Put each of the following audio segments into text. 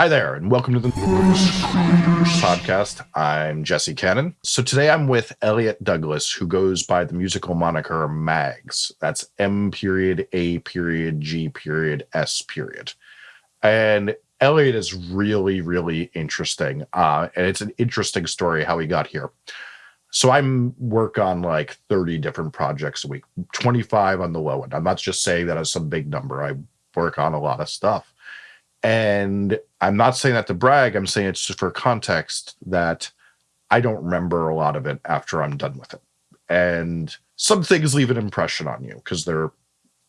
Hi there, and welcome to the podcast. I'm Jesse Cannon. So today I'm with Elliot Douglas, who goes by the musical moniker Mags. That's M period A period G period S period. And Elliot is really, really interesting. Uh, and it's an interesting story how he got here. So I'm work on like 30 different projects a week, 25 on the low end. I'm not just saying that as some big number. I work on a lot of stuff. And I'm not saying that to brag. I'm saying it's just for context that I don't remember a lot of it after I'm done with it. And some things leave an impression on you because they're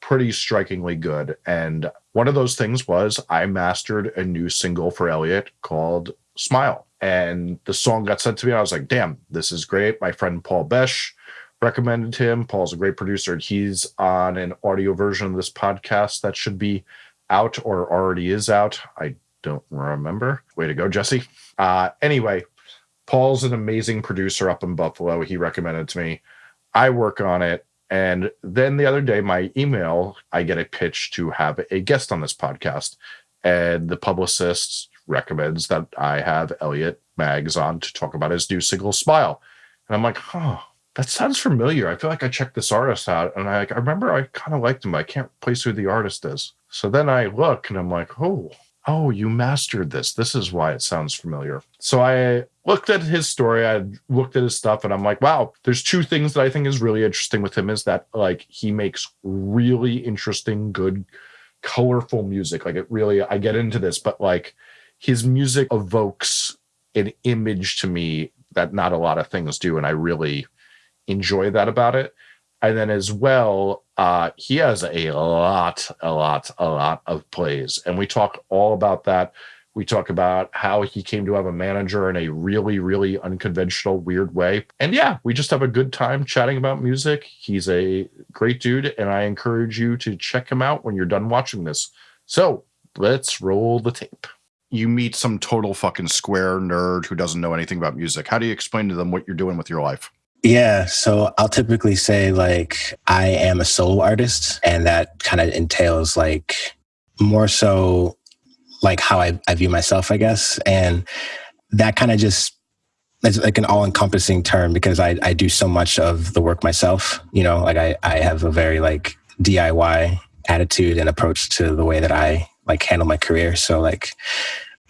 pretty strikingly good. And one of those things was I mastered a new single for Elliot called Smile. And the song got sent to me. I was like, damn, this is great. My friend Paul Besh recommended him. Paul's a great producer. And he's on an audio version of this podcast that should be out or already is out. I don't remember. Way to go, Jesse. Uh, anyway, Paul's an amazing producer up in Buffalo. He recommended to me. I work on it. And then the other day, my email, I get a pitch to have a guest on this podcast. And the publicist recommends that I have Elliot Mags on to talk about his new single, Smile. And I'm like, oh, that sounds familiar. I feel like I checked this artist out and I, I remember I kind of liked him, I can't place who the artist is. So then I look and I'm like, oh, oh, you mastered this. This is why it sounds familiar. So I looked at his story, I looked at his stuff, and I'm like, wow, there's two things that I think is really interesting with him is that like he makes really interesting, good, colorful music. Like it really, I get into this, but like his music evokes an image to me that not a lot of things do. And I really enjoy that about it. And then as well, uh, he has a lot, a lot, a lot of plays. And we talk all about that. We talk about how he came to have a manager in a really, really unconventional, weird way. And yeah, we just have a good time chatting about music. He's a great dude, and I encourage you to check him out when you're done watching this. So let's roll the tape. You meet some total fucking square nerd who doesn't know anything about music. How do you explain to them what you're doing with your life? Yeah, so I'll typically say like I am a solo artist, and that kind of entails like more so like how I, I view myself, I guess. And that kind of just is like an all encompassing term because I, I do so much of the work myself. You know, like I, I have a very like DIY attitude and approach to the way that I like handle my career. So like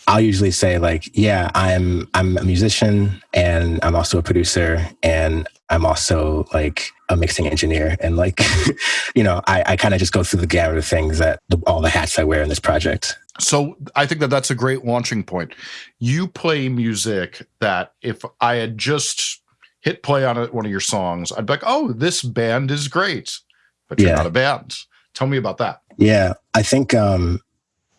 I'll usually say like, yeah, I'm I'm a musician and I'm also a producer and I'm also like a mixing engineer and like, you know, I, I kind of just go through the gamut of things that the, all the hats I wear in this project. So I think that that's a great launching point. You play music that if I had just hit play on one of your songs, I'd be like, oh, this band is great, but you're yeah. not a band. Tell me about that. Yeah, I think um,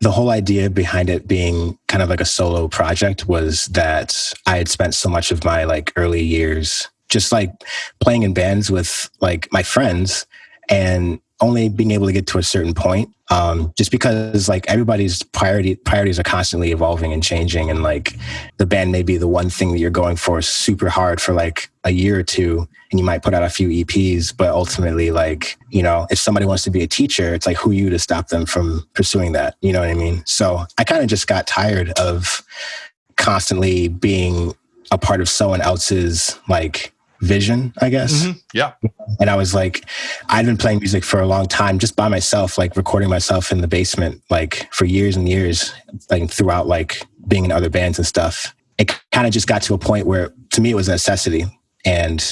the whole idea behind it being kind of like a solo project was that I had spent so much of my like early years just like playing in bands with like my friends and only being able to get to a certain point um, just because like everybody's priority priorities are constantly evolving and changing and like the band may be the one thing that you're going for super hard for like a year or two and you might put out a few eps but ultimately like you know if somebody wants to be a teacher it's like who you to stop them from pursuing that you know what i mean? So i kind of just got tired of constantly being a part of someone else's like vision, I guess. Mm-hmm. Yeah. And I was like, I'd been playing music for a long time, just by myself, like recording myself in the basement, like for years and years, like throughout like being in other bands and stuff. It kind of just got to a point where to me it was a necessity. And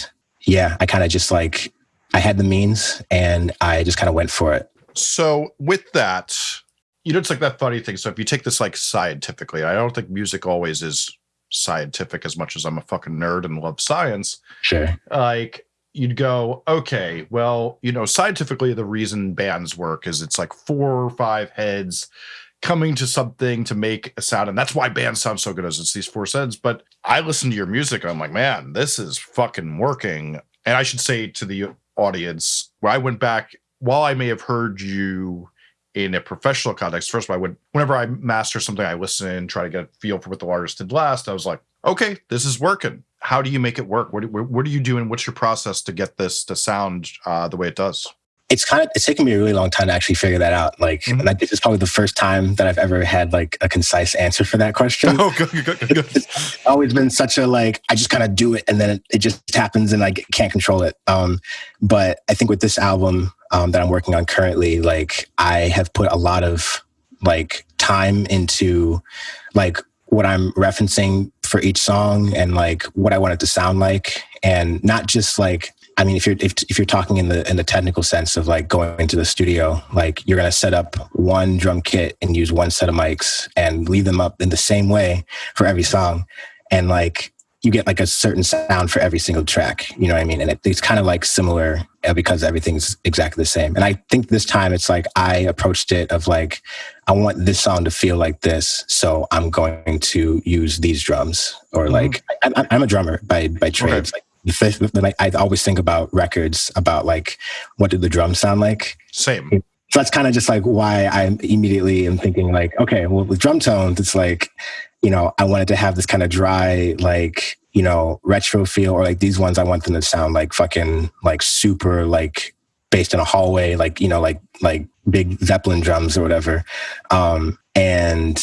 yeah, I kind of just like, I had the means and I just kind of went for it. So with that, you know, it's like that funny thing. So if you take this like scientifically, I don't think music always is scientific as much as I'm a fucking nerd and love science. Sure. Like you'd go, okay, well, you know, scientifically the reason bands work is it's like four or five heads coming to something to make a sound. And that's why bands sound so good as it's these four heads. But I listen to your music I'm like, man, this is fucking working. And I should say to the audience, where I went back, while I may have heard you in a professional context, first of all, I would whenever I master something, I listen, and try to get a feel for what the artist did last. I was like, okay, this is working. How do you make it work? What, what, what are you doing? What's your process to get this to sound uh, the way it does? It's kind of it's taken me a really long time to actually figure that out. Like, mm-hmm. like this is probably the first time that I've ever had like a concise answer for that question. Oh, good, good, good. It's always been such a like I just kind of do it and then it, it, just happens and I can't control it. Um, but I think with this album um, that I'm working on currently, like I have put a lot of like time into like what I'm referencing for each song and like what I want it to sound like, and not just like I mean, if you're if, if you're talking in the in the technical sense of like going into the studio, like you're gonna set up one drum kit and use one set of mics and leave them up in the same way for every song, and like you get like a certain sound for every single track. You know what I mean? And it, it's kind of like similar uh, because everything's exactly the same. And I think this time it's like I approached it of like I want this song to feel like this, so I'm going to use these drums or mm-hmm. like I, am a drummer by by trade. Okay. Like like I always think about records about like what did the drums sound like. Same. So that's kind of just like why I immediately am thinking like, okay, well with drum tones, it's like, you know, I wanted to have this kind of dry, like, you know, retro feel, or like these ones I want them to sound like fucking like super like based in a hallway, like, you know, like like big Zeppelin drums or whatever. Um, and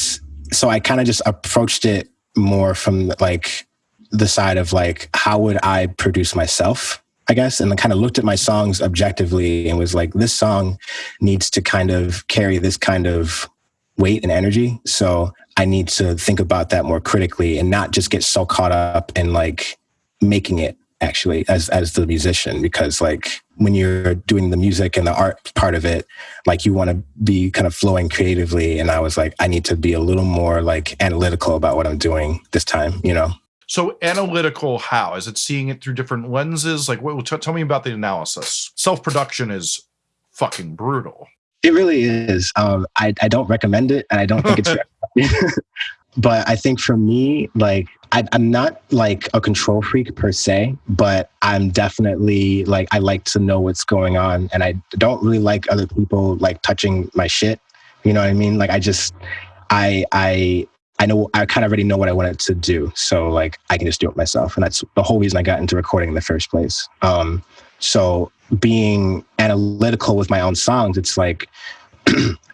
so I kind of just approached it more from like the side of like how would I produce myself, I guess, and kind of looked at my songs objectively and was like, this song needs to kind of carry this kind of weight and energy. So I need to think about that more critically and not just get so caught up in like making it actually as as the musician. Because like when you're doing the music and the art part of it like you want to be kind of flowing creatively. And i was like i need to be a little more like analytical about what i'm doing this time you know so analytical, how is it seeing it through different lenses? Like, what, tell me about the analysis. Self production is fucking brutal. It really is. Um, I, I don't recommend it, and I don't think it's. but I think for me, like I, I'm not like a control freak per se, but I'm definitely like I like to know what's going on, and I don't really like other people like touching my shit. You know what I mean? Like I just I I I know I kind of already know what I wanted to do. So like I can just do it myself. And that's the whole reason I got into recording in the first place. Um, so being analytical with my own songs, it's like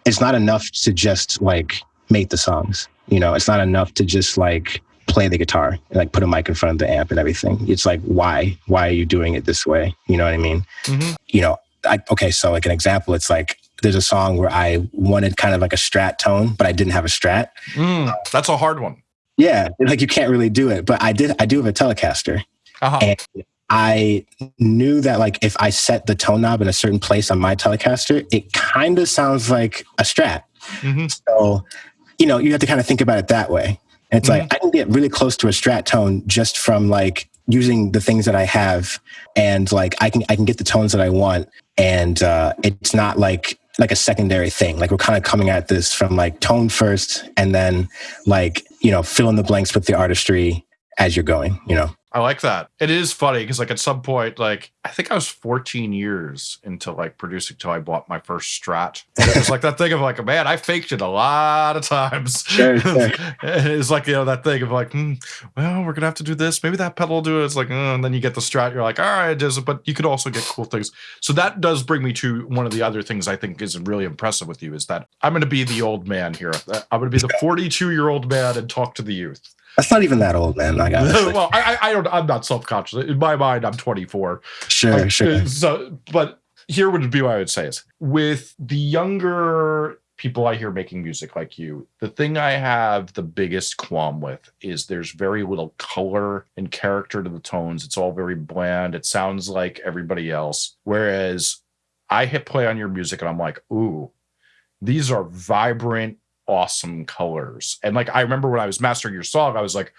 it's not enough to just like make the songs. You know, it's not enough to just like play the guitar and like put a mic in front of the amp and everything. It's like why? Why are you doing it this way? You know what I mean? Mm-hmm. You know, I, okay, so like an example, it's like there's a song where I wanted kind of like a strat tone, but I didn't have a strat. Mm, that's a hard one. Yeah, like you can't really do it. But I did. I do have a Telecaster, uh-huh. and I knew that like if I set the tone knob in a certain place on my Telecaster, it kind of sounds like a strat. Mm-hmm. So, you know, you have to kind of think about it that way. And it's mm-hmm. like I can get really close to a strat tone just from like using the things that I have, and like I can I can get the tones that I want, and uh, it's not like like a secondary thing. Like we're kind of coming at this from like tone first and then like, you know, fill in the blanks with the artistry as you're going, you know. I like that. It is funny because, like, at some point, like, I think I was 14 years into like producing till I bought my first Strat. And it was like that thing of like, man, I faked it a lot of times. Sure, sure. it's like you know that thing of like, hmm, well, we're gonna have to do this. Maybe that pedal will do it. It's like, oh, and then you get the Strat. You're like, all right, it does it. But you could also get cool things. So that does bring me to one of the other things I think is really impressive with you is that I'm gonna be the old man here. I'm gonna be the 42 year old man and talk to the youth. That's not even that old, man. I got well, I, I don't. I'm not self conscious. In my mind, I'm 24. Sure, uh, sure. So, but here would be what I would say is with the younger people I hear making music like you, the thing I have the biggest qualm with is there's very little color and character to the tones. It's all very bland. It sounds like everybody else. Whereas I hit play on your music and I'm like, ooh, these are vibrant, awesome colors. And like I remember when I was mastering your song, I was like,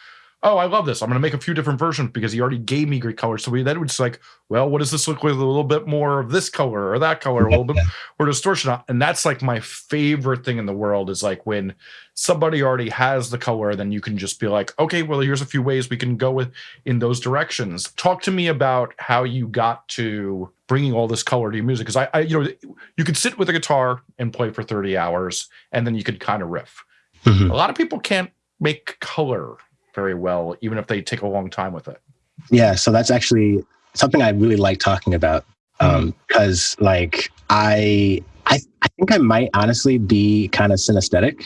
oh, I love this. I'm going to make a few different versions because he already gave me great colors. So we then was like, well, what does this look with a little bit more of this color or that color, a little bit more distortion? And that's like my favorite thing in the world is like when somebody already has the color, then you can just be like, okay, well, here's a few ways we can go with in those directions. Talk to me about how you got to bringing all this color to your music. Because I, I, you know, you could sit with a guitar and play for 30 hours and then you could kind of riff. Mm-hmm. A lot of people can't make color very well, even if they take a long time with it. Yeah, so that's actually something I really like talking about Um, because like I, I, I think I might honestly be kind of synesthetic.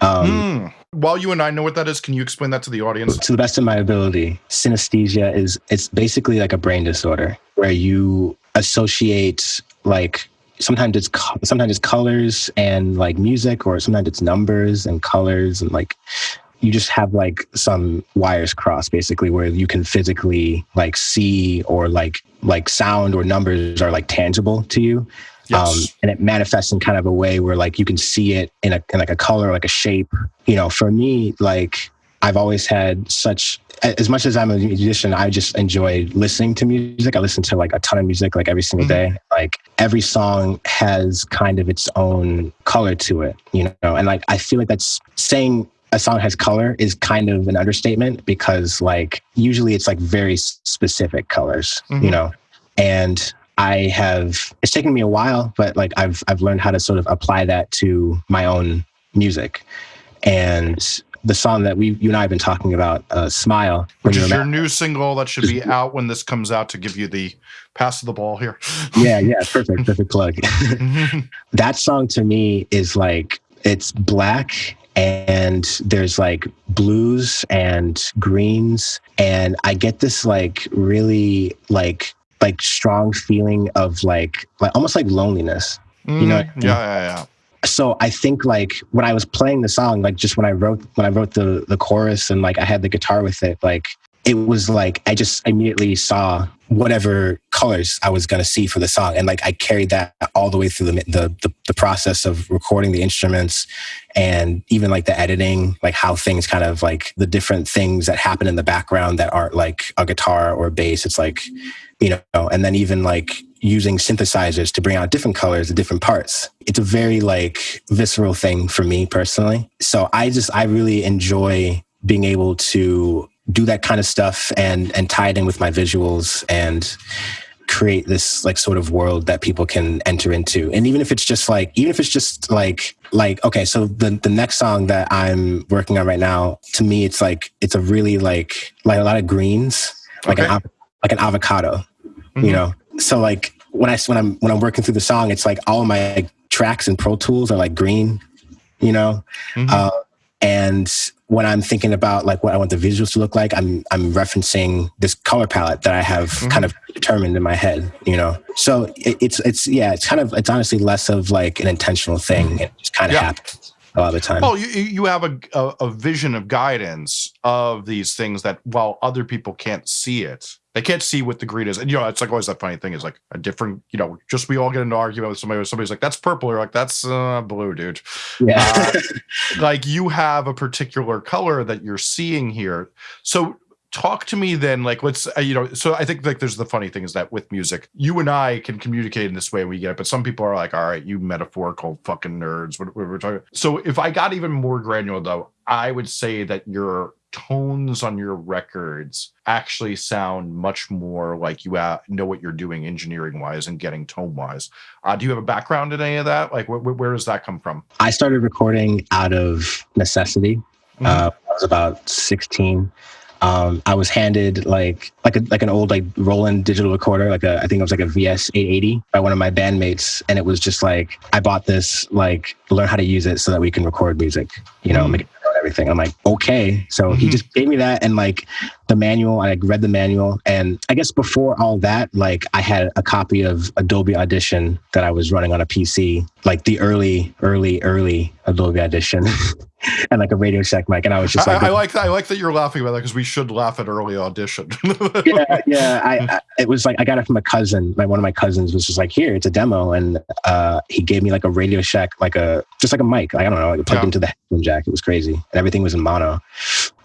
Um, Mm. While you and I know what that is, can you explain that to the audience? to the best of my ability synesthesia is it's basically like a brain disorder where you associate like sometimes it's sometimes it's colors and like music or sometimes it's numbers and colors and like you just have like some wires crossed basically where you can physically like see or like like sound or numbers are like tangible to you Yes. um, and it manifests in kind of a way where like you can see it in a in like a color, like a shape. You know, for me, like I've always had such as much as I'm a musician, I just enjoy listening to music. I listen to like a ton of music like every single Mhm. day. Like every song has kind of its own color to it, you know, and like I feel like that's saying a song has color is kind of an understatement because like usually it's like very specific colors, Mhm. you know. And I have it's taken me a while, but like I've I've learned how to sort of apply that to my own music. And the song that we you and I have been talking about, uh, "Smile," Which is your new single that should be out when this comes out to give you the pass of the ball here. yeah, yeah, perfect, perfect plug. that song to me is like it's black and there's like blues and greens and i get this like really like like strong feeling of like like almost like loneliness You know Mm, yeah, yeah, yeah. so i think like when i was playing the song like just when i wrote when i wrote the the chorus and like i had the guitar with it like it was like i just immediately saw whatever colors i was to see for the song. And like i carried that all the way through the, the the the process of recording the instruments and even like the editing like how things kind of like the different things that happen in the background that aren't like a guitar or a bass. It's like you know and then even like using synthesizers to bring out different colors of different parts. It's a very like visceral thing for me personally. So i just i really enjoy being able to do that kind of stuff and and tie it in with my visuals and create this like sort of world that people can enter into and even if it's just like even if it's just like like okay so the the next song that i'm working on right now to me it's like it's a really like like a lot of greens like an Okay. av- like an avocado Mhm. you know so like when i when i'm when i'm working through the song it's like all my like, tracks and pro tools are like green you know Mhm. uh, and when i'm thinking about like what i want the visuals to look like i'm i'm referencing this color palette that i have Mhm. kind of determined in my head you know so it, it's it's yeah it's kind of it's honestly less of like an intentional thing it just kind of Yeah. happens a lot of the time Well, you you have a, a a vision of guidance of these things that while other people can't see it, they can't see what the green is. And you know, it's like always that funny thing is like a different, you know, just we all get into an argument with somebody. Somebody's like, "That's purple," you're like, "That's uh, blue, dude." yeah like you have a particular color that you're seeing here. So talk to me then like let's uh, you know so i think like there's the funny thing is that with music you and i can communicate in this way we get it but some people are like all right you metaphorical fucking nerds what, what we're talking so if i got even more granular though i would say that your tones on your records actually sound much more like you uh, know what you're doing engineering wise and getting tone wise uh, do you have a background in any of that like wh- wh- where does that come from i started recording out of necessity Mhm. uh, i was about 16 um, I was handed like like a, like an old like Roland digital recorder, like a I think it was like a VS 880 by one of my bandmates, and it was just like I bought this like learn how to use it so that we can record music, you know, Mm. make it everything. I'm like okay, so he Mhm. just gave me that and like the manual. I like, read the manual, and I guess before all that, like I had a copy of Adobe Audition that I was running on a PC, like the early early early Adobe Audition. And like a Radio Shack mic, and I was just like, I, I like that. I like that you're laughing about that because we should laugh at early audition. yeah, yeah. I, I it was like I got it from a cousin. My one of my cousins was just like, "Here, it's a demo," and uh, he gave me like a Radio Shack, like a just like a mic. Like, I don't know, like plugged Yeah. into the headphone jack. It was crazy, and everything was in mono.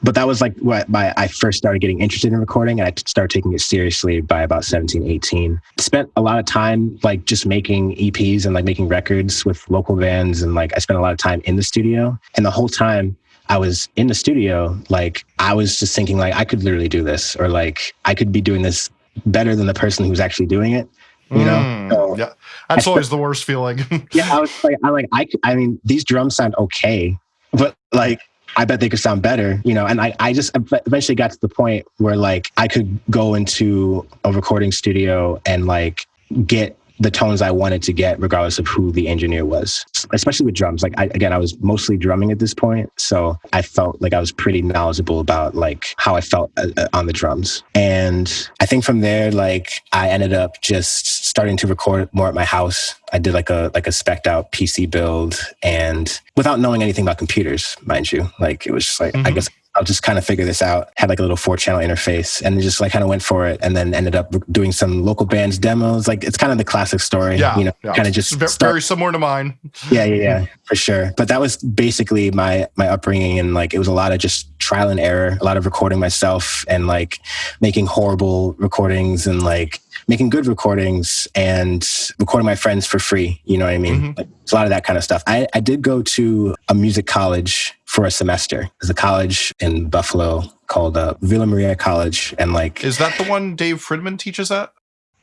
But that was like what my I first started getting interested in recording, and I started taking it seriously by about 17, 18. Spent a lot of time like just making EPs and like making records with local bands, and like I spent a lot of time in the studio, and the whole time I was in the studio, like I was just thinking like I could literally do this or like I could be doing this better than the person who's actually doing it. You know? Mm, So- yeah, that's always the worst feeling. Yeah, I was like I like I I mean these drums sound okay, but like I bet they could sound better, you know. And I I just eventually got to the point where like I could go into a recording studio and like get the tones I wanted to get, regardless of who the engineer was, especially with drums. Like, I, again, I was mostly drumming at this point. So I felt like I was pretty knowledgeable about like how I felt uh, uh, on the drums. And I think from there, like, I ended up just starting to record more at my house. I did like a, like a spec out PC build and without knowing anything about computers, mind you, like, it was just like, mm-hmm. I guess I'll just kind of figure this out. Had like a little four channel interface and just like kind of went for it and then ended up doing some local bands demos. Like it's kind of the classic story, yeah, you know, yeah. kind of just very, very similar to mine. yeah, yeah, yeah, for sure. But that was basically my, my upbringing. And like, it was a lot of just trial and error, a lot of recording myself and like making horrible recordings and like making good recordings and recording my friends for free. You know what I mean? Mm-hmm. Like, a lot of that kind of stuff. I, I did go to a music college for a semester. There's a college in Buffalo called uh, Villa Maria College, and like, is that the one Dave Fridman teaches at?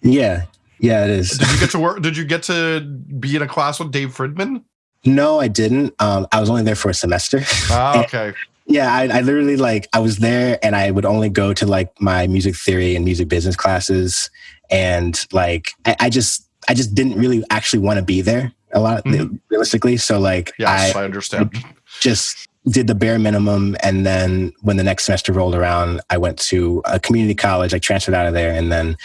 Yeah, yeah, it is. Did you get to work? did you get to be in a class with Dave Fridman? No, I didn't. Um, I was only there for a semester. Ah, okay. Yeah, I, I, literally like I was there and I would only go to like my music theory and music business classes and like I, I just I just didn't really actually want to be there a lot mm-hmm. realistically. So like yes, I, I understand. Just did the bare minimum and then when the next semester rolled around, I went to a community college. I transferred out of there and then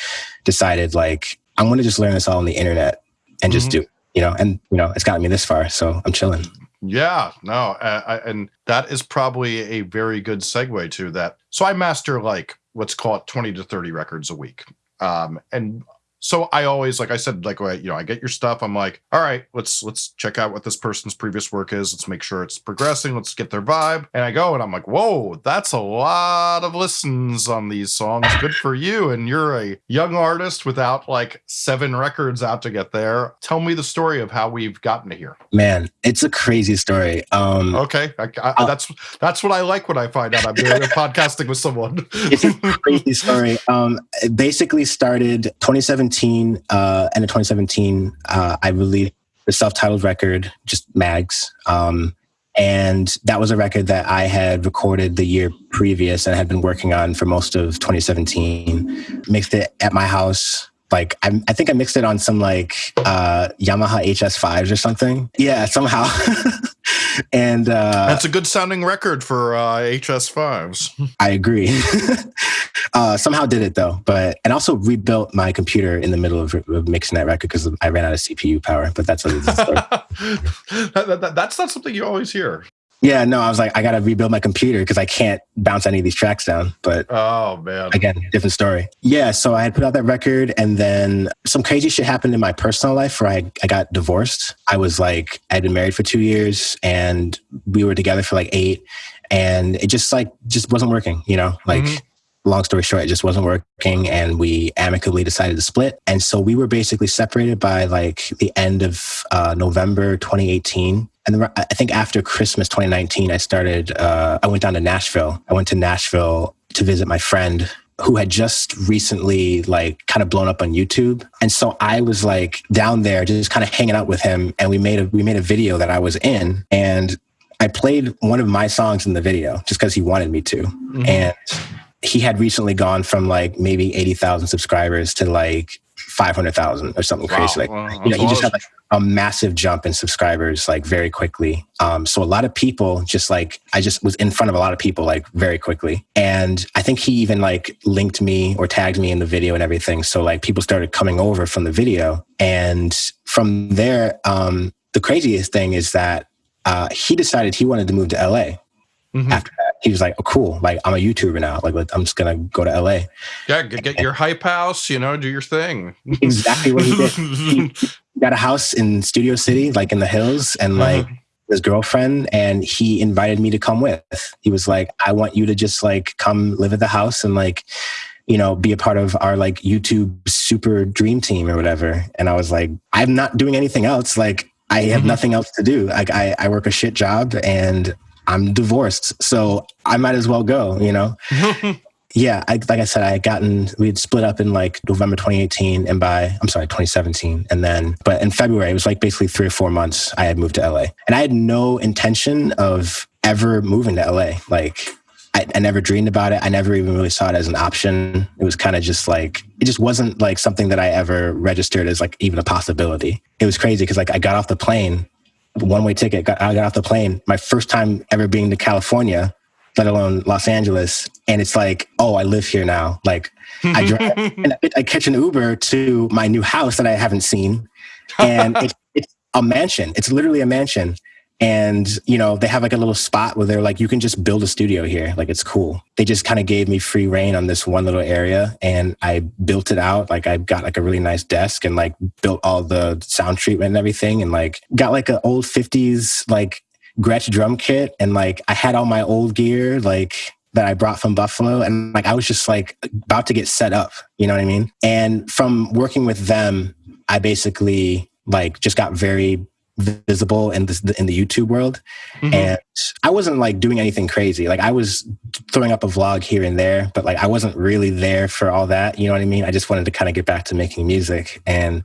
decided like I'm gonna just learn this all on the internet and just mm-hmm. do you know and you know it's gotten me this far so i'm chilling yeah, no, uh, and that is probably a very good segue to that. So I master like let's call it 20 to 30 records a week. Um, and so I always, like I said, like you know, I get your stuff. I'm like, all right, let's let's check out what this person's previous work is. Let's make sure it's progressing. Let's get their vibe. And I go and I'm like, whoa, that's a lot of listens on these songs. Good for you. And you're a young artist without like seven records out to get there. Tell me the story of how we've gotten to here. Man, it's a crazy story. Um, okay, I, I, uh, that's that's what I like when I find out I'm doing a podcasting with someone. it's a crazy story. Um, it basically started 2017 2017, uh, end of 2017, uh, I released the self-titled record, just Mags. Um, and that was a record that I had recorded the year previous and had been working on for most of 2017. Mixed it at my house. Like I, I think I mixed it on some like uh, Yamaha HS5s or something. Yeah, somehow. and uh, that's a good sounding record for uh, HS5s. I agree. uh, somehow did it though, but and also rebuilt my computer in the middle of, of mixing that record because I ran out of CPU power. But that's that, that, that's not something you always hear. Yeah, no, I was like, I got to rebuild my computer because I can't bounce any of these tracks down. But oh man, again, different story. Yeah, so I had put out that record, and then some crazy shit happened in my personal life where I I got divorced. I was like, I'd been married for two years, and we were together for like eight, and it just like just wasn't working. You know, like. Mm-hmm long story short, it just wasn't working and we amicably decided to split. And so we were basically separated by like the end of uh, November 2018. And I think after Christmas 2019, I started, uh, I went down to Nashville. I went to Nashville to visit my friend who had just recently like kind of blown up on YouTube. And so I was like down there just kind of hanging out with him and we made a we made a video that I was in and I played one of my songs in the video just because he wanted me to. Mm-hmm. And he had recently gone from like maybe 80,000 subscribers to like 500,000 or something wow. crazy. Like, wow. you know, he just had like a massive jump in subscribers like very quickly. Um, so a lot of people just like, I just was in front of a lot of people like very quickly. And I think he even like linked me or tagged me in the video and everything. So like people started coming over from the video. And from there, um, the craziest thing is that uh, he decided he wanted to move to LA mm-hmm. after that he was like, "Oh, cool! Like I'm a YouTuber now. Like I'm just gonna go to LA." Yeah, get, get your hype house. You know, do your thing. exactly what he did. He got a house in Studio City, like in the hills, and uh-huh. like. Uh-huh. His girlfriend, and he invited me to come with. He was like, "I want you to just like come live at the house and like you know, be a part of our like YouTube super dream team or whatever. And I was like, I'm not doing anything else. Like, I have mm-hmm. nothing else to do. Like, I, I work a shit job and I'm divorced, so I might as well go, you know? yeah, I, like I said, I had gotten, we had split up in like November 2018 and by, I'm sorry, 2017. And then, but in February, it was like basically three or four months I had moved to LA. And I had no intention of ever moving to LA. Like, I, I, I never dreamed about it. I never even really saw it as an option. It was kind of just like it just wasn't like something that I ever registered as like even a possibility. It was crazy because like I got off the plane, one way ticket. Got, I got off the plane. My first time ever being to California, let alone Los Angeles, and it's like, oh, I live here now. Like I drive, and I catch an Uber to my new house that I haven't seen, and it's, it's a mansion. It's literally a mansion and you know they have like a little spot where they're like you can just build a studio here like it's cool they just kind of gave me free rein on this one little area and i built it out like i got like a really nice desk and like built all the sound treatment and everything and like got like an old 50s like gretsch drum kit and like i had all my old gear like that I brought from Buffalo. And like, I was just like about to get set up, you know what I mean? And from working with them, I basically like just got very visible in the in the YouTube world, mm-hmm. and I wasn't like doing anything crazy. Like I was throwing up a vlog here and there, but like I wasn't really there for all that. You know what I mean? I just wanted to kind of get back to making music, and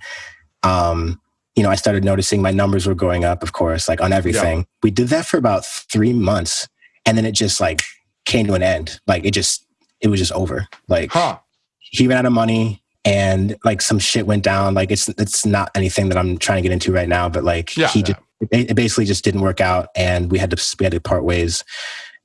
um, you know, I started noticing my numbers were going up. Of course, like on everything. Yeah. We did that for about three months, and then it just like came to an end. Like it just it was just over. Like huh. he ran out of money and like some shit went down. Like it's it's not anything that I'm trying to get into right now, but like yeah, he yeah. just it basically just didn't work out, and we had to we had to part ways.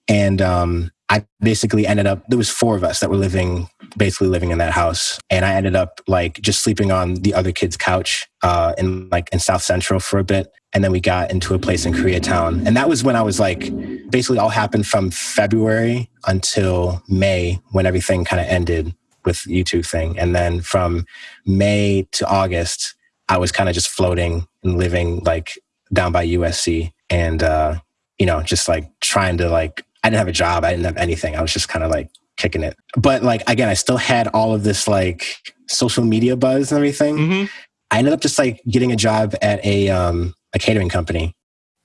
And um, I basically ended up there was four of us that were living basically living in that house, and I ended up like just sleeping on the other kid's couch uh, in like in South Central for a bit, and then we got into a place in Koreatown, and that was when I was like basically all happened from February until May when everything kind of ended with YouTube thing. And then from May to August, I was kind of just floating and living like down by USC and, uh, you know, just like trying to like, I didn't have a job. I didn't have anything. I was just kind of like kicking it. But like, again, I still had all of this like social media buzz and everything. Mm-hmm. I ended up just like getting a job at a, um, a catering company.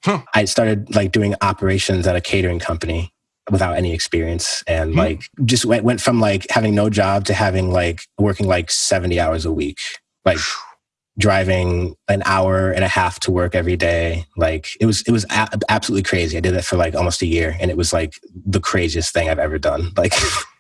Huh. I started like doing operations at a catering company without any experience and mm-hmm. like just went, went from like having no job to having like working like 70 hours a week like driving an hour and a half to work every day like it was it was a- absolutely crazy i did that for like almost a year and it was like the craziest thing i've ever done like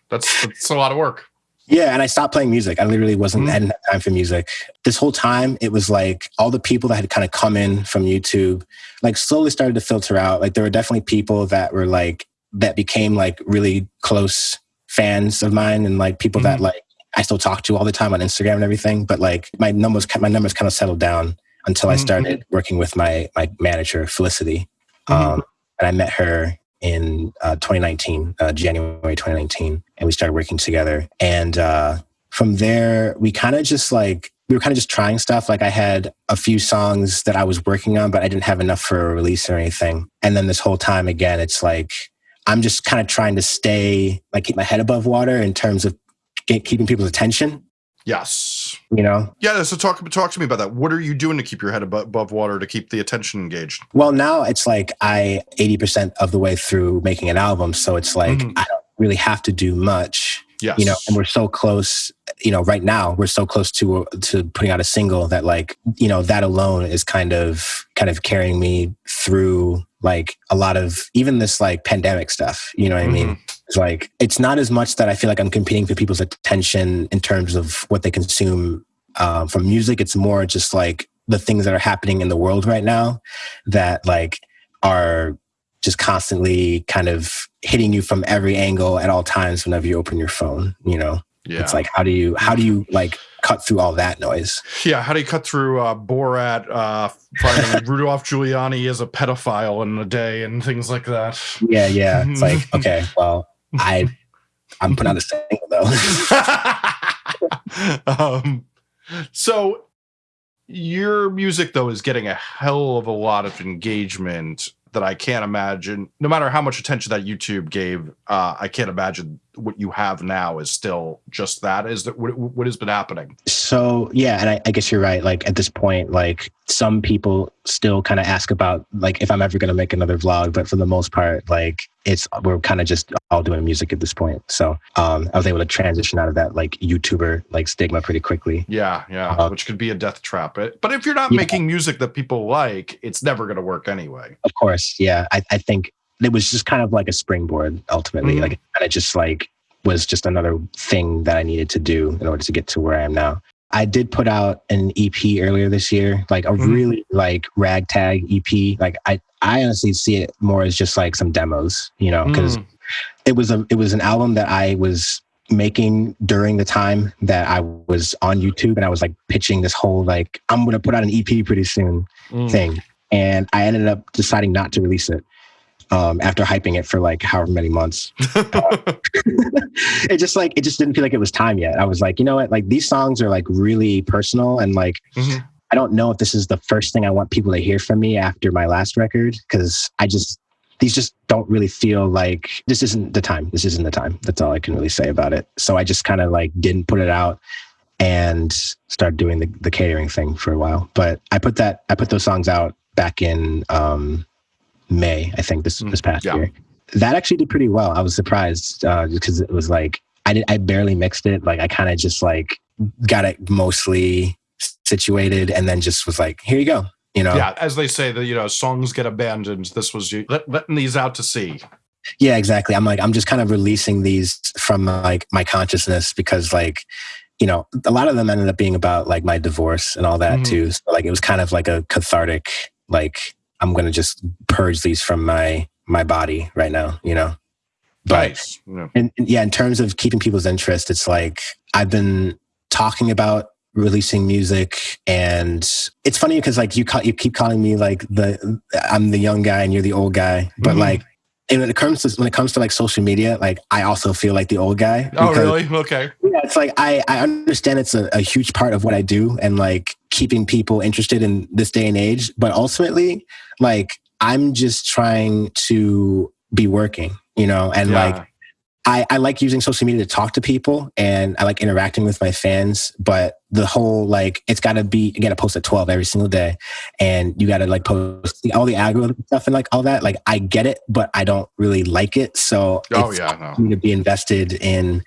that's that's a lot of work yeah, and I stopped playing music. I literally wasn't mm-hmm. time for music. This whole time, it was like all the people that had kind of come in from YouTube, like slowly started to filter out. Like there were definitely people that were like that became like really close fans of mine and like people mm-hmm. that like I still talk to all the time on Instagram and everything. But like my numbers, my numbers kind of settled down until mm-hmm. I started working with my my manager Felicity, mm-hmm. um, and I met her in uh, 2019, uh, January 2019, and we started working together. And uh, from there, we kind of just like we were kind of just trying stuff. Like I had a few songs that I was working on, but I didn't have enough for a release or anything. And then this whole time again, it's like I'm just kind of trying to stay, like, keep my head above water in terms of keeping people's attention. Yes. You know? Yeah. So talk, talk to me about that. What are you doing to keep your head above, above water to keep the attention engaged? Well, now it's like I 80% of the way through making an album. So it's like mm-hmm. I don't really have to do much. Yes. You know, and we're so close, you know, right now we're so close to to putting out a single that like, you know, that alone is kind of kind of carrying me through like a lot of even this like pandemic stuff you know what mm-hmm. i mean mm-hmm. it's like it's not as much that i feel like i'm competing for people's attention in terms of what they consume um, from music it's more just like the things that are happening in the world right now that like are just constantly kind of hitting you from every angle at all times whenever you open your phone you know yeah. it's like how do you how do you like cut through all that noise. Yeah, how do you cut through uh, Borat uh, finding Rudolph Giuliani as a pedophile in a day and things like that? Yeah, yeah. It's like okay, well, I I'm putting out a single though. um, so your music though is getting a hell of a lot of engagement that I can't imagine. No matter how much attention that YouTube gave, uh, I can't imagine what you have now is still just that. Is that what, what has been happening? So yeah, and I, I guess you're right. Like at this point, like some people still kind of ask about like if I'm ever going to make another vlog, but for the most part, like it's we're kind of just all doing music at this point. So um, I was able to transition out of that like YouTuber like stigma pretty quickly. Yeah, yeah, uh, which could be a death trap. But if you're not yeah. making music that people like, it's never going to work anyway. Of course, yeah. I, I think it was just kind of like a springboard ultimately. Mhm. Like it kind of just like was just another thing that I needed to do in order to get to where I am now. I did put out an EP earlier this year, like a Mhm. really like ragtag EP. Like I, I honestly see it more as just like some demos, you know, because Mm. it was a it was an album that I was making during the time that I was on YouTube and I was like pitching this whole like I'm gonna put out an EP pretty soon Mm. thing. And I ended up deciding not to release it um, after hyping it for like however many months. it just like it just didn't feel like it was time yet. I was like, you know what? Like these songs are like really personal and like Mhm. I don't know if this is the first thing I want people to hear from me after my last record because I just these just don't really feel like this isn't the time. This isn't the time. That's all I can really say about it. So I just kind of like didn't put it out and started doing the, the catering thing for a while. But I put that I put those songs out back in um, May, I think this Mm, this past yeah. year. That actually did pretty well. I was surprised uh, because it was like I did I barely mixed it. Like I kind of just like got it mostly situated and then just was like, here you go. You know? yeah, as they say, that you know, songs get abandoned. This was you let, letting these out to sea. Yeah, exactly. I'm like, I'm just kind of releasing these from like my consciousness because like, you know, a lot of them ended up being about like my divorce and all that Mhm. too. So like it was kind of like a cathartic, like I'm gonna just purge these from my my body right now, you know. But nice. Yeah. and, and yeah, in terms of keeping people's interest, it's like I've been talking about releasing music, and it's funny because like you call, you keep calling me like the I'm the young guy and you're the old guy, but Mhm. like. And when it comes to when it comes to like social media, like I also feel like the old guy. Oh, because- really? Okay. yeah, it's like I, I understand it's a, a huge part of what I do and like keeping people interested in this day and age. But ultimately, like I'm just trying to be working, you know, and Yeah. like I, I like using social media to talk to people and I like interacting with my fans, but the whole like it's gotta be you gotta post at 12 every single day and you gotta like post all the algorithm stuff and like all that. Like I get it, but I don't really like it. So Oh it's yeah. No. me to be invested in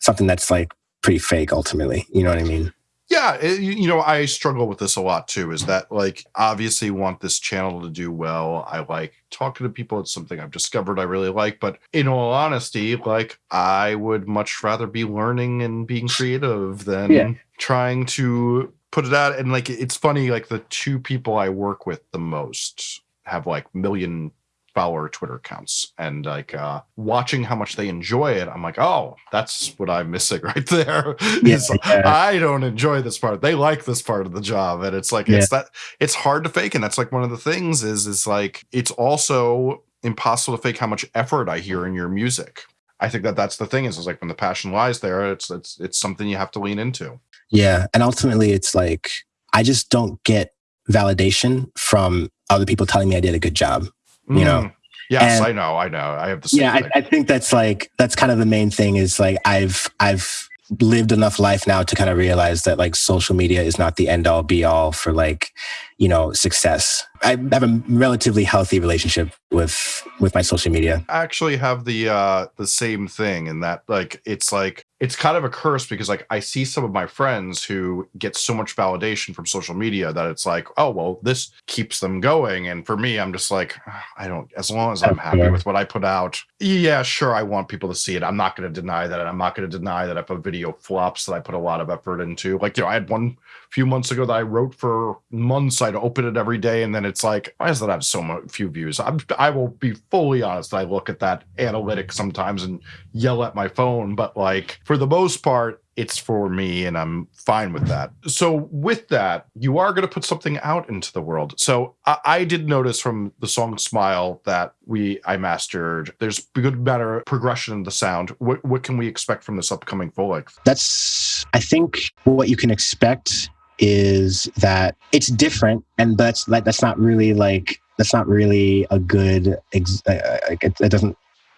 something that's like pretty fake ultimately you know what i mean Yeah, it, you you know, I struggle with this a lot too. Is that like obviously want this channel to do well? I like talking to people. It's something I've discovered I really like. But in all honesty, like I would much rather be learning and being creative than Yeah. trying to put it out. And like it's funny, like the two people I work with the most have like million follower Twitter accounts and like uh watching how much they enjoy it, I'm like, oh, that's what I'm missing right there. Yeah, Is yeah. I don't enjoy this part. They like this part of the job. And it's like it's that it's hard to fake. And that's like one of the things is is like it's also impossible to fake how much effort I hear in your music. I think that that's the thing is, is like when the passion lies there, it's it's it's something you have to lean into. yeah and ultimately it's like i just don't get validation from other people telling me i did a good job You know, Mm. Yes, and- I know, I know. I have the same yeah thing. I, I think that's like that's kind of the main thing is like i've i've lived enough life now to kind of realize that like social media is not the end all be all for like you know success i have a relatively healthy relationship with with my social media I actually have the uh the same thing in that like it's like it's kind of a curse because like I see some of my friends who get so much validation from social media that it's like, oh well, this keeps them going. And for me, I'm just like, "Ah, I don't as long as I'm happy with what I put out, yeah, sure, I want people to see it. I'm not gonna deny that. And I'm not gonna deny that if a video flops that I put a lot of effort into. Like, you know, I had one few months ago that I wrote for months. I'd open it every day, and then it's like, why does that have so much few views? I'm, I will be fully honest. I look at that analytic sometimes and yell at my phone, but like for the most part, it's for me, and I'm fine with that. So with that, you are going to put something out into the world. So I, I did notice from the song "Smile" that we I mastered. There's good, better progression in the sound. What what can we expect from this upcoming full length? that's i think what you can expect is that it's different and that's like that's not really like that's not really a good ex- uh, it, it doesn't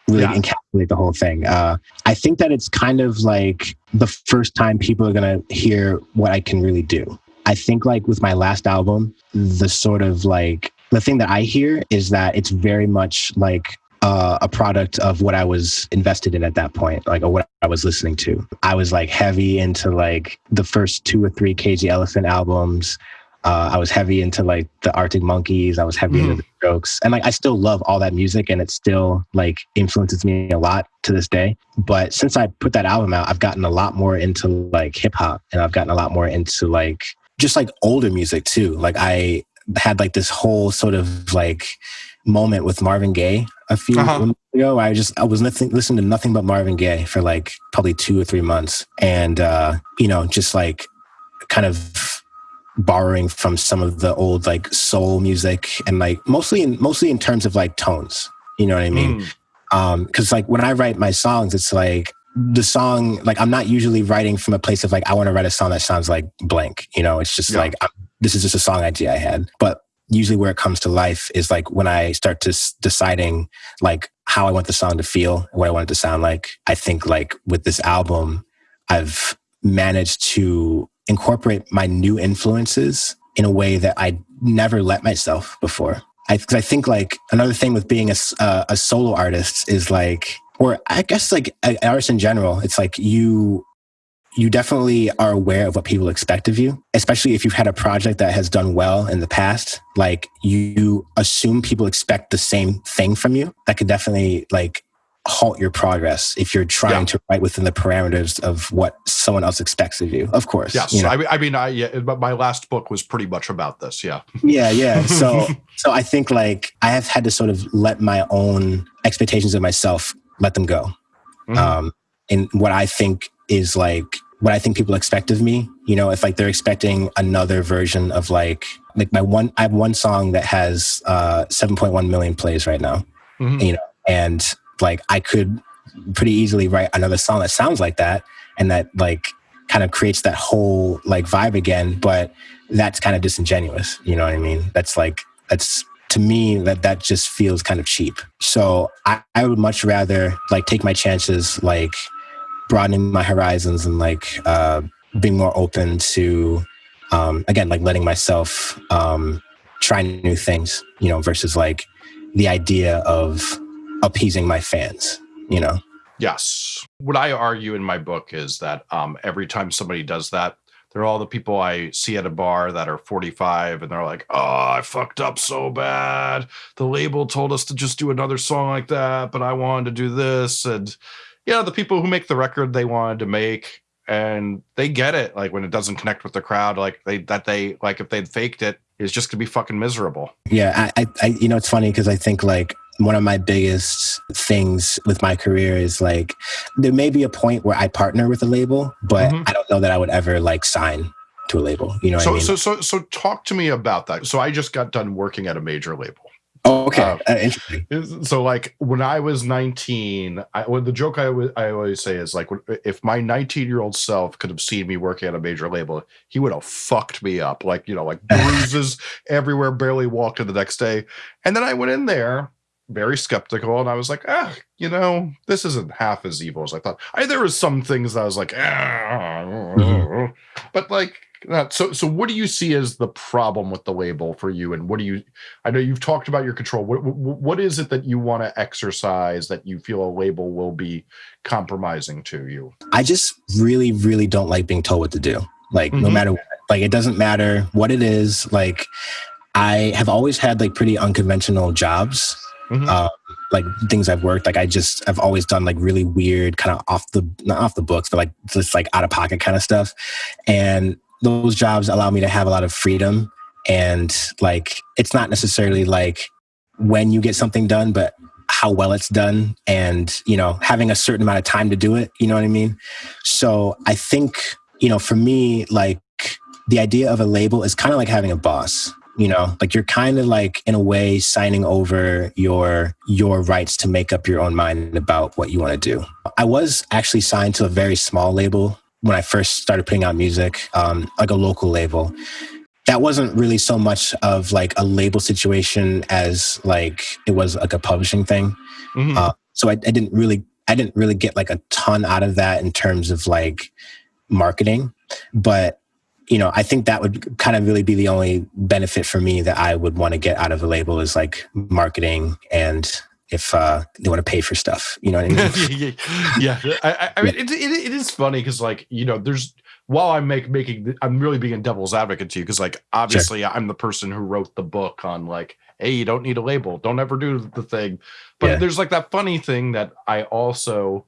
really Yeah. encapsulate the whole thing uh i think that it's kind of like the first time people are gonna hear what i can really do i think like with my last album the sort of like the thing that i hear is that it's very much like uh, a product of what I was invested in at that point, like or what I was listening to. I was like heavy into like the first two or three Cage the Elephant albums. Uh, I was heavy into like the Arctic Monkeys. I was heavy mm. into the Strokes, and like I still love all that music, and it still like influences me a lot to this day. But since I put that album out, I've gotten a lot more into like hip hop, and I've gotten a lot more into like just like older music too. Like I had like this whole sort of like moment with Marvin Gaye a few uh-huh. months ago. I just I was nothing, listening to nothing but Marvin Gaye for like probably two or three months, and uh, you know, just like kind of borrowing from some of the old like soul music and like mostly in mostly in terms of like tones you know what i mean mm. um because like when i write my songs it's like the song like i'm not usually writing from a place of like i want to write a song that sounds like blank you know it's just yeah. like I'm, this is just a song idea i had but usually where it comes to life is like when i start to s- deciding like how i want the song to feel what i want it to sound like i think like with this album i've managed to incorporate my new influences in a way that I never let myself before. I, cause I think like another thing with being a, uh, a solo artist is like, or I guess like artists in general, it's like you, you definitely are aware of what people expect of you, especially if you've had a project that has done well in the past. Like you assume people expect the same thing from you. That could definitely like halt your progress if you're trying yeah. to write within the parameters of what someone else expects of you. Of course. Yes. You know? I, mean, I mean, I, yeah, but my last book was pretty much about this. Yeah. Yeah. Yeah. So, so I think like I have had to sort of let my own expectations of myself, let them go. Mm-hmm. Um, and what I think is like, what I think people expect of me, you know, if like they're expecting another version of like, like my one, I have one song that has, uh, 7.1 million plays right now, mm-hmm. you know, and like I could pretty easily write another song that sounds like that and that like kind of creates that whole like vibe again but that's kind of disingenuous. You know what i mean? That's like that's to me that that just feels kind of cheap. So I, I would much rather like take my chances like broadening my horizons and like uh being more open to um again like letting myself um try new things you know versus like the idea of appeasing my fans, you know? Yes. What I argue in my book is that um, every time somebody does that, they're all the people I see at a bar that are 45 and they're like, oh, I fucked up so bad. The label told us to just do another song like that, but I wanted to do this. And yeah, the people who make the record they wanted to make and they get it. Like when it doesn't connect with the crowd, like they that they like if they'd faked it, it, is just gonna be fucking miserable. Yeah, I, I you know, it's funny because I think like one of my biggest things with my career is like there may be a point where I partner with a label, but mm-hmm. I don't know that I would ever like sign to a label. You know so, I mean? So so so talk to me about that. So I just got done working at a major label. Oh, okay. Um, uh, interesting. So, like when I was 19, I, well, the joke I always say is like, if my 19 year old self could have seen me working at a major label, he would have fucked me up. Like, you know, like bruises everywhere, barely walked in the next day. And then I went in there very skeptical and I was like, ah, you know, this isn't half as evil as I thought. I there was some things that I was like, ah, mm-hmm. but like that. So so what do you see as the problem with the label for you? And what do you I know you've talked about your control. What what is it that you want to exercise that you feel a label will be compromising to you? I just really, really don't like being told what to do. Like mm-hmm. no matter what. Like it doesn't matter what it is. Like I have always had like pretty unconventional jobs Mm-hmm. Uh, like things I've worked, like I just I've always done like really weird, kind of off the not off the books, but like just like out of pocket kind of stuff. And those jobs allow me to have a lot of freedom. And like it's not necessarily like when you get something done, but how well it's done and you know having a certain amount of time to do it you know what i mean so i think you know for me like the idea of a label is kind of like having a boss you know like you're kind of like in a way signing over your your rights to make up your own mind about what you want to do. I was actually signed to a very small label when i first started putting out music um, like a local label. That wasn't really so much of like a label situation as like it was like a publishing thing. Mm-hmm. uh, so I, I didn't really i didn't really get like a ton out of that in terms of like marketing. But you know, I think that would kind of really be the only benefit for me that I would want to get out of a label is like marketing and if uh, they want to pay for stuff. You know what I mean? yeah, I, I mean, it, it, it is funny because like you know, there's while I'm make, making, I'm really being a devil's advocate to you because, like, obviously, sure. I'm the person who wrote the book on like, hey, you don't need a label, don't ever do the thing. But yeah. there's like that funny thing that I also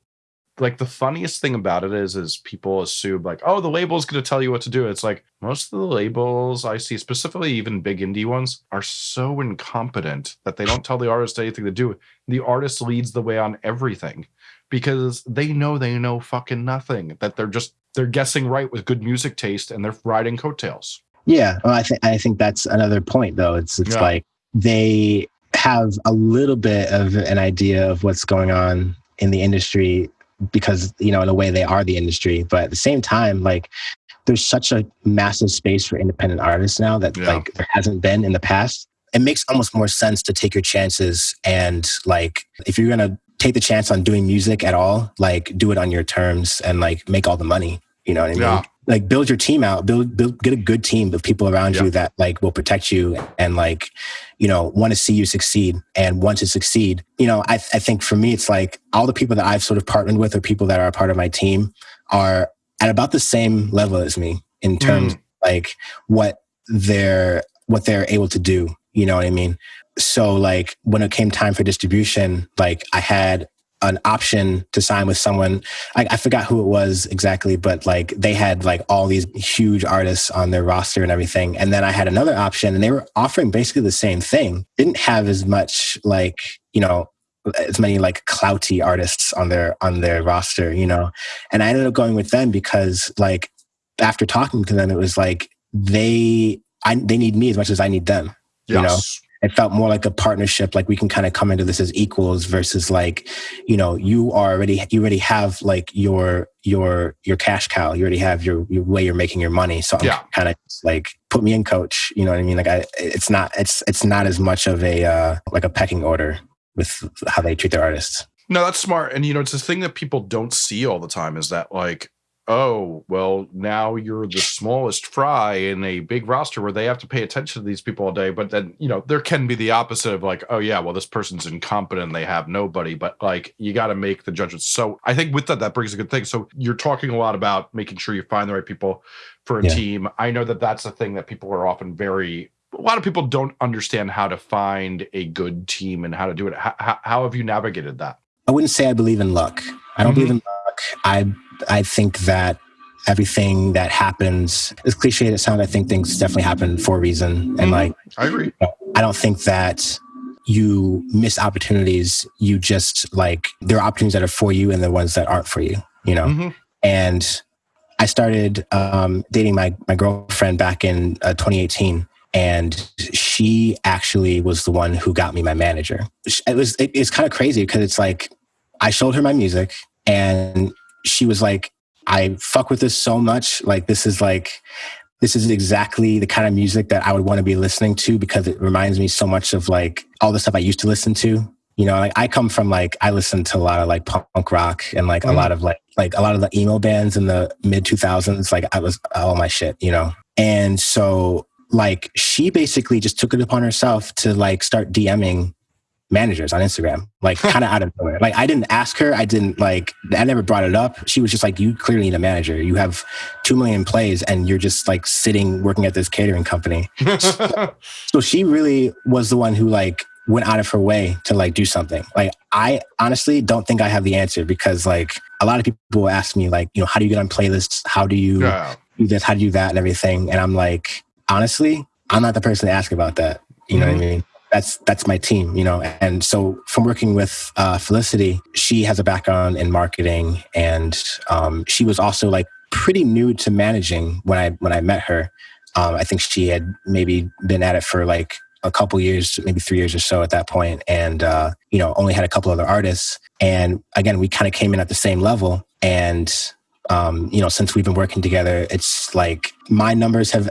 like the funniest thing about it is is people assume like oh the label's going to tell you what to do. It's like most of the labels i see specifically even big indie ones are so incompetent that they don't tell the artist anything to do. The artist leads the way on everything because they know they know fucking nothing that they're just they're guessing right with good music taste and they're riding coattails. Yeah well i think i think that's another point though. It's it's yeah. like they have a little bit of an idea of what's going on in the industry because you know in a way they are the industry but at the same time like there's such a massive space for independent artists now that yeah. like there hasn't been in the past it makes almost more sense to take your chances and like if you're gonna take the chance on doing music at all like do it on your terms and like make all the money you know what i mean yeah. Like build your team out build, build get a good team of people around yeah. you that like will protect you and like you know, want to see you succeed and want to succeed. You know, I, I think for me, it's like all the people that I've sort of partnered with or people that are a part of my team are at about the same level as me in terms mm. like what they're what they're able to do. You know what I mean? So like when it came time for distribution, like I had an option to sign with someone. I, I, forgot who it was exactly, but like they had like all these huge artists on their roster and everything. And then I had another option and they were offering basically the same thing. Didn't have as much like, you know, as many like clouty artists on their on their roster, you know. And I ended up going with them because like after talking to them, it was like they I they need me as much as I need them. Yes. You know? It felt more like a partnership like we can kind of come into this as equals versus like you know you are already you already have like your your your cash cow. You already have your, your way you're making your money. So i'm yeah. kind of like put me in coach. You know what i mean? Like i it's not it's it's not as much of a uh like a pecking order with how they treat their artists. No that's smart. And you know it's the thing that people don't see all the time is that like oh, well, now you're the smallest fry in a big roster where they have to pay attention to these people all day. But then, you know, there can be the opposite of like, oh, yeah, well, this person's incompetent. They have nobody. But like, you got to make the judgments. So I think with that, that brings a good thing. So you're talking a lot about making sure you find the right people for a yeah. team. I know that that's a thing that people are often very a lot of people don't understand how to find a good team and how to do it. How, how have you navigated that? I wouldn't say I believe in luck. I don't mm-hmm. believe in luck. I I think that everything that happens as cliche as it sounds, I think things definitely happen for a reason. And mm-hmm. like, I agree. I don't think that you miss opportunities. You just like, there are opportunities that are for you and the ones that aren't for you, you know? Mm-hmm. And I started um, dating my, my girlfriend back in uh, 2018 and she actually was the one who got me my manager. It was, it, it's kind of crazy because it's like, I showed her my music and she was like, I fuck with this so much. Like, this is like, this is exactly the kind of music that I would want to be listening to because it reminds me so much of like all the stuff I used to listen to. You know, like I come from like I listened to a lot of like punk rock and like mm. a lot of like like a lot of the emo bands in the mid 2000s. Like I was all my shit, you know. And so like she basically just took it upon herself to like start DMing managers on Instagram, like kind of out of nowhere. Like I didn't ask her. I didn't like, I never brought it up. She was just like, you clearly need a manager. You have 2 million plays and you're just like sitting working at this catering company. so, so she really was the one who like went out of her way to like do something. Like I honestly don't think I have the answer because like a lot of people ask me like, you know, how do you get on playlists? How do you yeah. do this? How do you do that and everything? And I'm like, honestly, I'm not the person to ask about that. You mm-hmm. know what I mm-hmm. mean? That's that's my team you know? And so from working with uh, felicity she has a background in marketing and um, she was also like pretty new to managing when i when i met her. Um, i think she had maybe been at it for like a couple years maybe three years or so at that point and uh, you know only had a couple other artists. And again we kind of came in at the same level and um, you know since we've been working together it's like my numbers have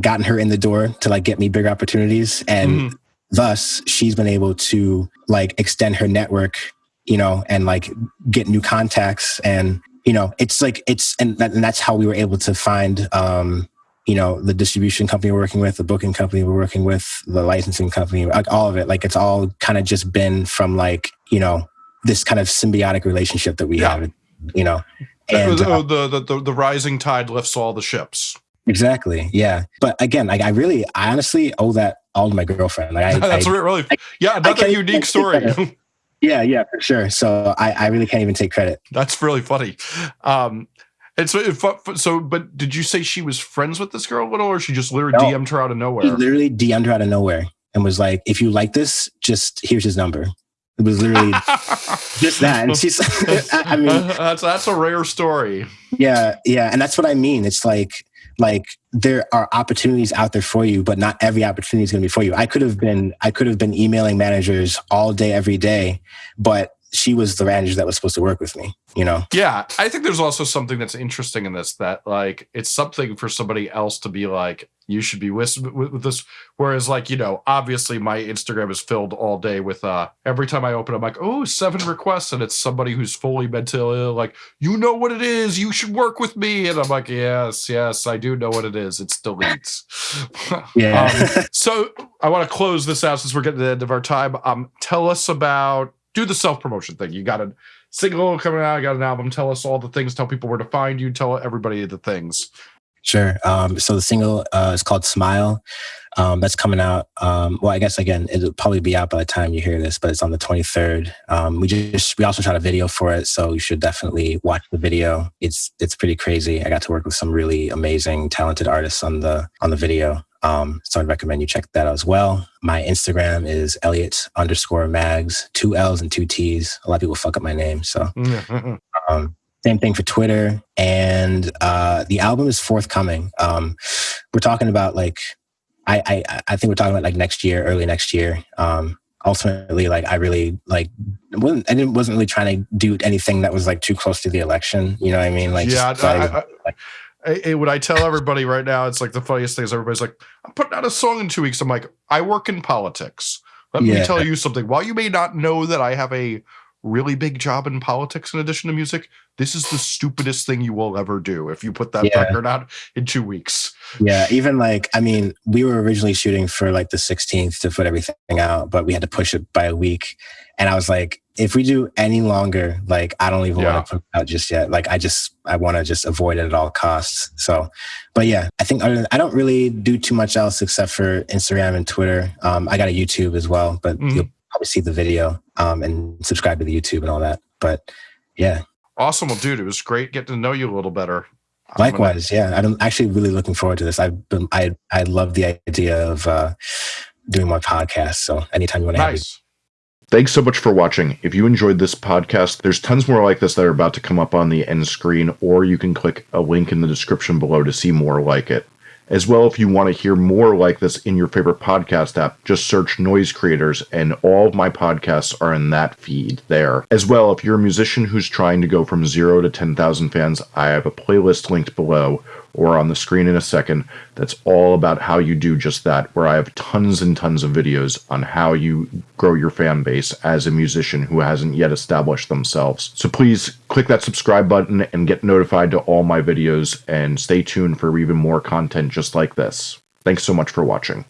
gotten her in the door to like get me bigger opportunities and mm thus she's been able to like extend her network you know and like get new contacts and you know it's like it's and, that, and that's how we were able to find um you know the distribution company we're working with the booking company we're working with the licensing company like all of it like it's all kind of just been from like you know this kind of symbiotic relationship that we yeah. have you know And, uh, the, the, the, the rising tide lifts all the ships. Exactly. Yeah. But again, like I really, I honestly owe that all to my girlfriend. Like I, That's I- really, I- yeah, another unique story. yeah, yeah, for sure. So I, I really can't even take credit. That's really funny. Um, and so, if, so, but did you say she was friends with this girl a little, or she just literally No. DM'd her out of He nowhere? literally DM'd her out of nowhere and was like, if you like this, just here's his number. It was literally just that. And she's, I mean, that's that's a rare story. yeah, yeah. And that's what I mean. It's like, like there are opportunities out there for you, but not every opportunity is going to be for you. I could have been, I could have been emailing managers all day, every day, but she was the manager that was supposed to work with me, you know? Yeah, I think there's also something that's interesting in this that like it's something for somebody else to be like you should be with, with, with this whereas like you know obviously my Instagram is filled all day with uh every time I open I'm like oh seven requests and it's somebody who's fully mentally ill like you know what it is you should work with me and I'm like yes yes I do know what it is it's deletes Yeah. Um, so I want to close this out since we're getting to the end of our time. Um, tell us about do the self promotion thing. You got a single coming out. You got an album. Tell us all the things. Tell people where to find you. Tell everybody the things. Sure. Um, so the single uh, is called Smile. Um, that's coming out. Um, well, I guess again, it'll probably be out by the time you hear this, but it's on the 23rd. Um, we just we also shot a video for it, so you should definitely watch the video. It's it's pretty crazy. I got to work with some really amazing, talented artists on the on the video. Um, so I'd recommend you check that out as well. My Instagram is Elliot underscore Mags, two L's and two T's. A lot of people fuck up my name, so um, same thing for Twitter. And uh, the album is forthcoming. Um, we're talking about like, I, I I think we're talking about like next year, early next year. Um, ultimately, like I really like wasn't I didn't wasn't really trying to do anything that was like too close to the election. You know what I mean? Like yeah. just I, thought it was- I, I, I, what I tell everybody right now, it's like the funniest thing is everybody's like, I'm putting out a song in two weeks. I'm like, I work in politics. Let me tell you something. While you may not know that I have a really big job in politics in addition to music, this is the stupidest thing you will ever do if you put that Yeah. record out in two weeks. yeah, even like I mean, we were originally shooting for like the 16th to put everything out, but we had to push it by a week. And I was like, if we do any longer, like I don't even Yeah. want to put it out just yet. Like I just I want to just avoid it at all costs. So, but yeah, I think other than, I don't really do too much else except for Instagram and Twitter. Um, I got a YouTube as well, but Mhm. you'll probably see the video um, and subscribe to the YouTube and all that. But yeah, Awesome. Well, dude, it was great getting to know you a little better. I'm gonna- Likewise, yeah. I'm actually really looking forward to this. I've been, I, I love the idea of uh, doing my podcast. So anytime you want to have me, Nice. Thanks so much for watching. If you enjoyed this podcast, there's tons more like this that are about to come up on the end screen, or you can click a link in the description below to see more like it. As well, if you want to hear more like this in your favorite podcast app, just search Noise Creators, and all of my podcasts are in that feed there. As well, if you're a musician who's trying to go from zero to 10,000 fans, I have a playlist linked below or on the screen in a second that's all about how you do just that, where I have tons and tons of videos on how you grow your fan base as a musician who hasn't yet established themselves. So please click that subscribe button and get notified to all my videos and stay tuned for even more content just like this. Thanks so much for watching.